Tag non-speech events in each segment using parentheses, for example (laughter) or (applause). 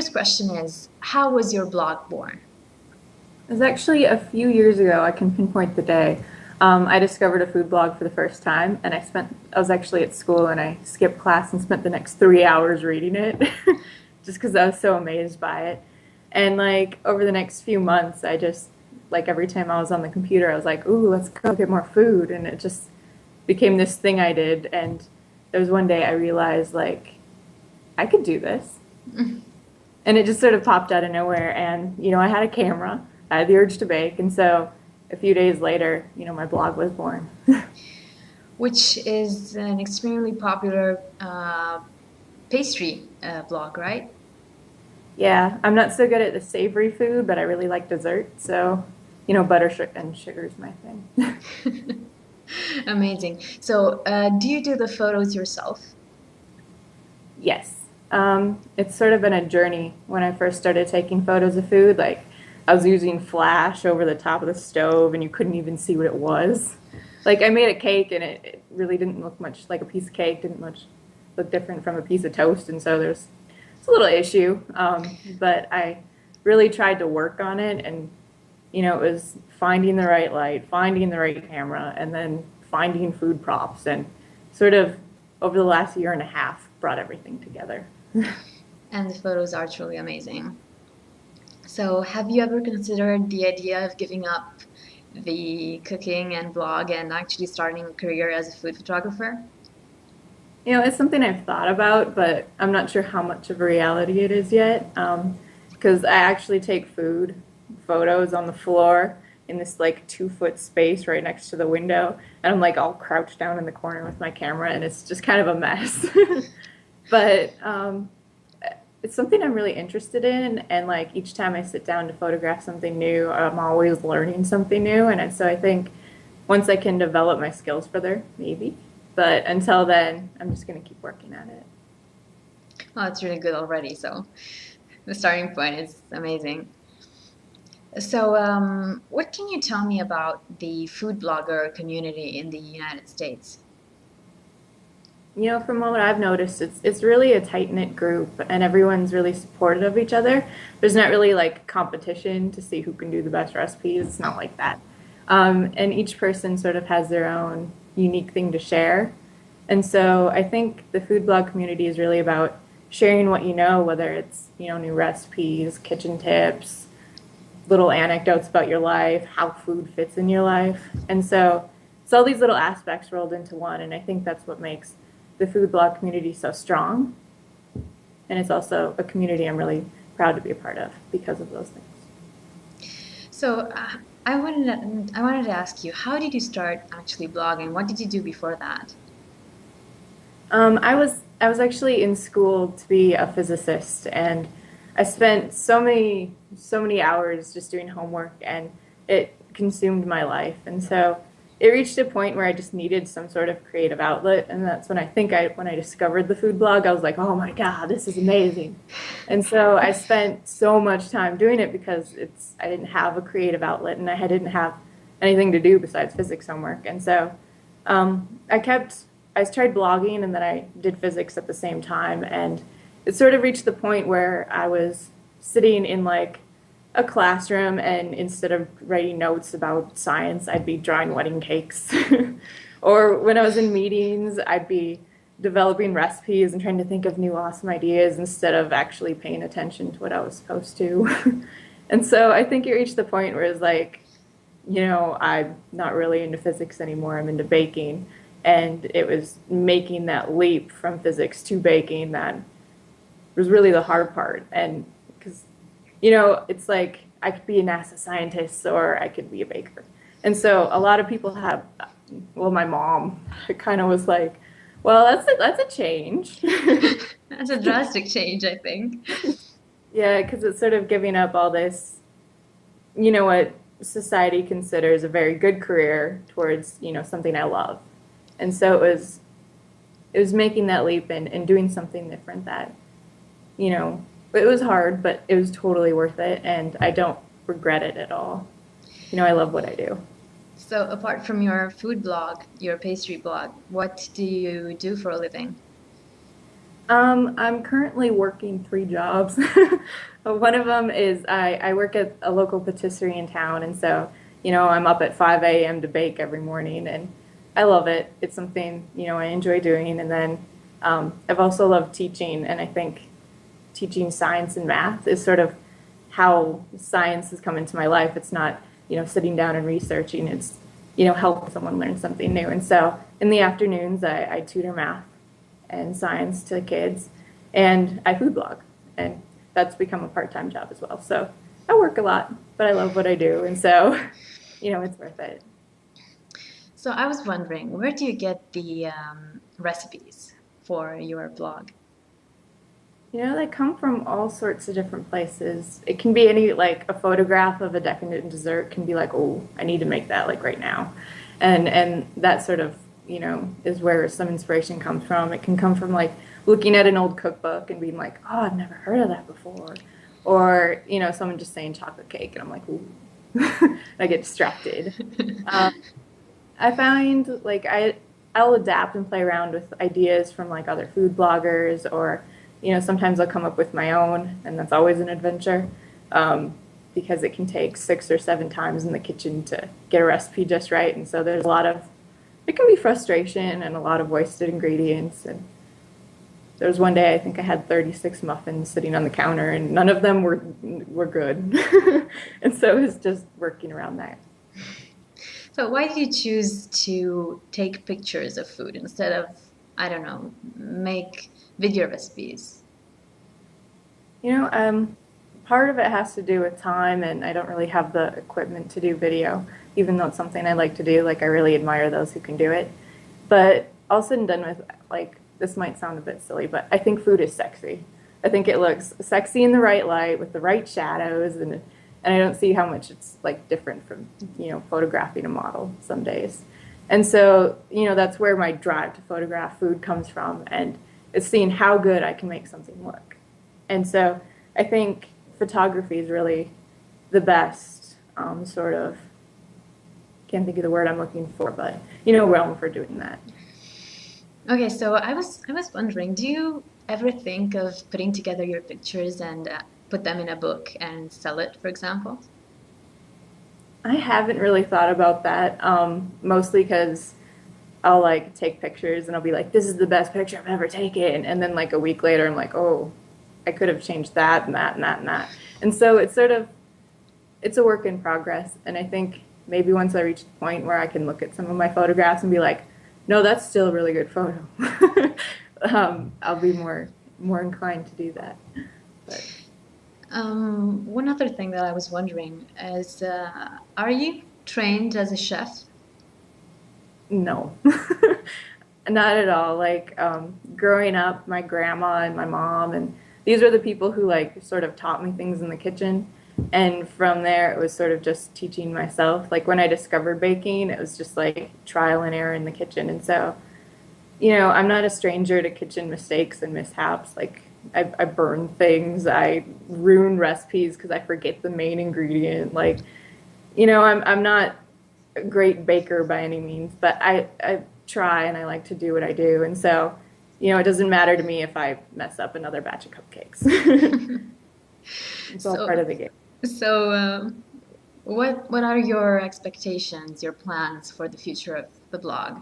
First question is, how was your blog born? It was actually a few years ago, I can pinpoint the day. Um, I discovered a food blog for the first time, and I spent, I was actually at school and I skipped class and spent the next three hours reading it (laughs) just because I was so amazed by it. And like over the next few months, I just, like every time I was on the computer, I was like, ooh, let's go get more food. And it just became this thing I did. And there was one day I realized, like, I could do this. (laughs) and it just sort of popped out of nowhere. And, you know, I had a camera, I had the urge to bake. And so a few days later, you know, my blog was born. (laughs) Which is an extremely popular uh, pastry uh, blog, right? Yeah, I'm not so good at the savory food, but I really like dessert. So, you know, butter and sugar is my thing. (laughs) Amazing. So, uh, do you do the photos yourself? Yes. Um, it's sort of been a journey when I first started taking photos of food. Like, I was using flash over the top of the stove and you couldn't even see what it was. Like, I made a cake and it, it really didn't look much like a piece of cake, didn't much look different from a piece of toast. And so there's it's a little issue. Um, but I really tried to work on it and, you know, it was finding the right light, finding the right camera, and then finding food props and sort of over the last year and a half brought everything together. (laughs) and the photos are truly amazing. So have you ever considered the idea of giving up the cooking and blog and actually starting a career as a food photographer? You know, it's something I've thought about, but I'm not sure how much of a reality it is yet. Because um, I actually take food photos on the floor in this like two foot space right next to the window, and I'm like all crouched down in the corner with my camera, and it's just kind of a mess. (laughs) but um, it's something I'm really interested in, and like each time I sit down to photograph something new, I'm always learning something new, and so I think once I can develop my skills further, maybe. But until then, I'm just going to keep working at it. Oh, it's really good already. So the starting point is amazing. So, um, what can you tell me about the food blogger community in the United States? You know, from what I've noticed, it's it's really a tight knit group, and everyone's really supportive of each other. There's not really like competition to see who can do the best recipes. It's not like that. Um, and each person sort of has their own unique thing to share. And so I think the food blog community is really about sharing what you know, whether it's you know new recipes, kitchen tips, little anecdotes about your life, how food fits in your life. And so it's all these little aspects rolled into one, and I think that's what makes the food blog community so strong. And it's also a community I'm really proud to be a part of because of those things. So uh, I wanted to, I wanted to ask you, how did you start actually blogging? What did you do before that? Um, I was I was actually in school to be a physicist, and I spent so many so many hours just doing homework, and it consumed my life. And so it reached a point where I just needed some sort of creative outlet, and that's when I think I when I discovered the food blog, I was like, oh my god, this is amazing. And so I spent so much time doing it because it's I didn't have a creative outlet, and I didn't have anything to do besides physics homework, and so um, I kept I tried blogging and then I did physics at the same time. And it sort of reached the point where I was sitting in like a classroom and instead of writing notes about science, I'd be drawing wedding cakes. (laughs) or when I was in meetings, I'd be developing recipes and trying to think of new awesome ideas instead of actually paying attention to what I was supposed to. (laughs) and so I think you reached the point where it's like, you know, I'm not really into physics anymore, I'm into baking and it was making that leap from physics to baking that was really the hard part and you know it's like i could be a nasa scientist or i could be a baker. And so a lot of people have well my mom (laughs) kind of was like well that's a, that's a change. (laughs) That's a drastic change i think. Yeah because it's sort of giving up all this you know what society considers a very good career towards you know something i love. And so it was it was making that leap and, and doing something different that you know it was hard but it was totally worth it and i don't regret it at all you know i love what i do so apart from your food blog your pastry blog what do you do for a living Um, I'm currently working three jobs. (laughs) One of them is I, I work at a local patisserie in town, and so you know I'm up at 5 a.m. to bake every morning, and I love it. It's something you know I enjoy doing, and then um, I've also loved teaching, and I think teaching science and math is sort of how science has come into my life. It's not you know sitting down and researching. It's you know helping someone learn something new, and so in the afternoons I, I tutor math and science to kids, and I food blog, and that's become a part-time job as well. So I work a lot, but I love what I do, and so (laughs) you know it's worth it. So I was wondering, where do you get the um, recipes for your blog? You know, they come from all sorts of different places. It can be any like a photograph of a decadent dessert can be like, oh, I need to make that like right now, and and that sort of you know, is where some inspiration comes from. It can come from like looking at an old cookbook and being like, oh, I've never heard of that before. Or, you know, someone just saying chocolate cake and I'm like, ooh, (laughs) I get distracted. (laughs) um, I find like I, I'll adapt and play around with ideas from like other food bloggers or, you know, sometimes I'll come up with my own and that's always an adventure. Um, because it can take six or seven times in the kitchen to get a recipe just right. And so there's a lot of it can be frustration and a lot of wasted ingredients. And there was one day I think I had 36 muffins sitting on the counter, and none of them were were good. (laughs) and so it was just working around that. So why did you choose to take pictures of food instead of I don't know make video recipes? You know, um, part of it has to do with time, and I don't really have the equipment to do video even though it's something I like to do. Like I really admire those who can do it. But all said and done with, like this might sound a bit silly, but I think food is sexy. I think it looks sexy in the right light with the right shadows, and and I don't see how much it's like different from you know photographing a model some days. And so you know that's where my drive to photograph food comes from, and it's seeing how good I can make something look. And so I think photography is really the best um, sort of can't think of the word I'm looking for, but you know, realm for doing that. Okay, so I was I was wondering, do you ever think of putting together your pictures and uh, put them in a book and sell it, for example? I haven't really thought about that, um, mostly because I'll like take pictures and I'll be like, "This is the best picture I've ever taken," and then like a week later, I'm like, "Oh, I could have changed that and that and that and that," and so it's sort of it's a work in progress, and I think maybe once I reach the point where I can look at some of my photographs and be like, no, that's still a really good photo. (laughs) um, I'll be more more inclined to do that. But. Um, one other thing that I was wondering is, uh, are you trained as a chef? No, (laughs) not at all. Like um, growing up, my grandma and my mom and these are the people who like sort of taught me things in the kitchen. And from there it was sort of just teaching myself. Like when i discovered baking it was just like trial and error in the kitchen. And so you know i'm not a stranger to kitchen mistakes and mishaps. Like i, I burn things. I ruin recipes because i forget the main ingredient. Like you know i'm, I'm not a great baker by any means but i, I try and i like to do what i do. And so you know it doesn't matter to me if i mess up another batch of cupcakes. (laughs) It's all so, part of the game. so, um, what what are your expectations, your plans for the future of the blog?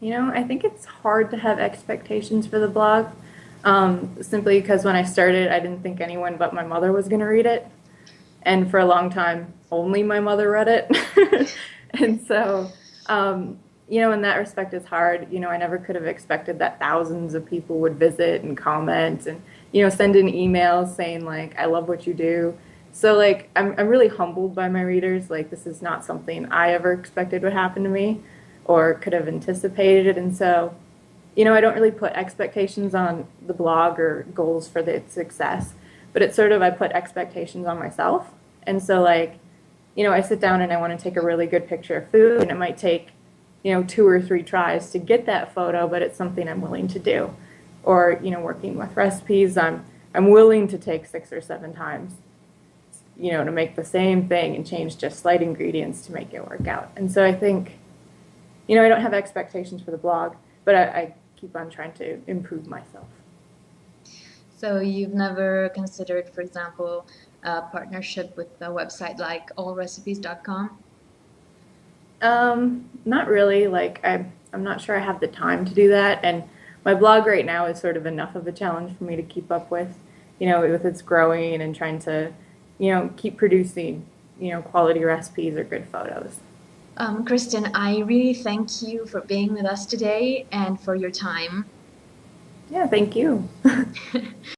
You know, I think it's hard to have expectations for the blog, um, simply because when I started, I didn't think anyone but my mother was going to read it, and for a long time, only my mother read it, (laughs) and so. Um, you know, in that respect, it's hard. You know, I never could have expected that thousands of people would visit and comment and you know, send in emails saying like, I love what you do. So like, I'm, I'm really humbled by my readers. Like this is not something I ever expected would happen to me or could have anticipated. And so, you know, I don't really put expectations on the blog or goals for the success, but it's sort of, I put expectations on myself. And so like, you know, I sit down and I want to take a really good picture of food and it might take, you know, two or three tries to get that photo, but it's something I'm willing to do or you know working with recipes i'm i'm willing to take six or seven times you know to make the same thing and change just slight ingredients to make it work out and so i think you know i don't have expectations for the blog but i, I keep keep on trying to improve myself. So you've never considered, for example, a partnership with a website like allrecipes.com? Um, not really. Like I'm, I'm not sure I have the time to do that, and my blog right now is sort of enough of a challenge for me to keep up with. You know, with its growing and trying to, you know, keep producing, you know, quality recipes or good photos. Um, Kristen, I really thank you for being with us today and for your time. Yeah, thank you. (laughs)